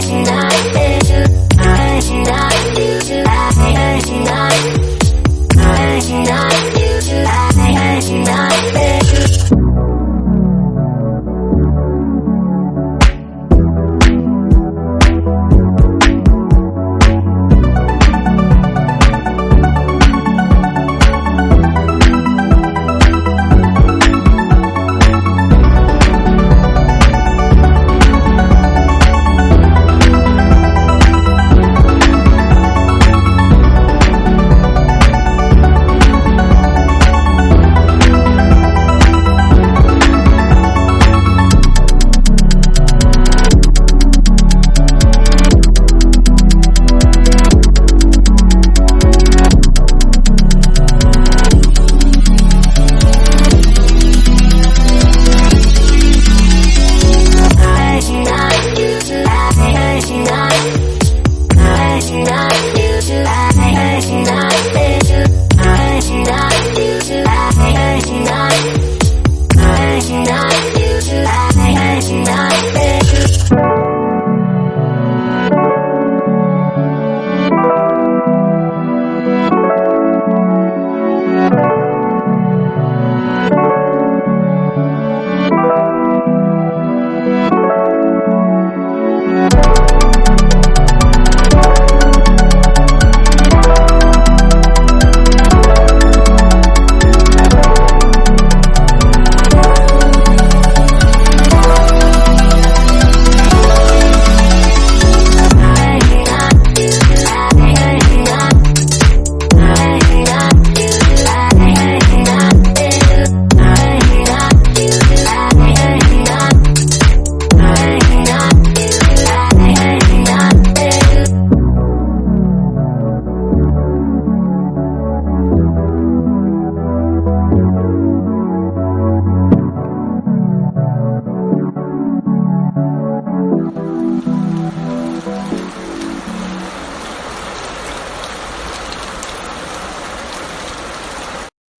Dancing